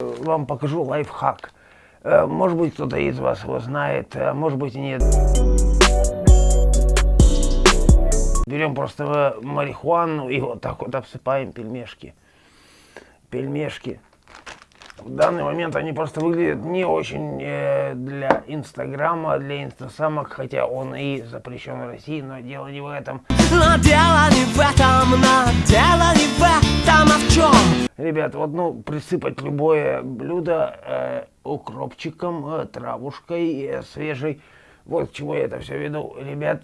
Вам покажу лайфхак. Э, Может быть, кто-то из вас его знает, а может быть нет. Берем просто э, марихуану и вот так вот обсыпаем пельмешки. Пельмешки. В данный момент они просто выглядят не очень э, для инстаграма, для инстасамок, хотя он и запрещен в России, но дело не в этом. Но дело Ребят, вот ну присыпать любое блюдо э, укропчиком, э, травушкой э, свежей. Вот к чему я это все веду. Ребят,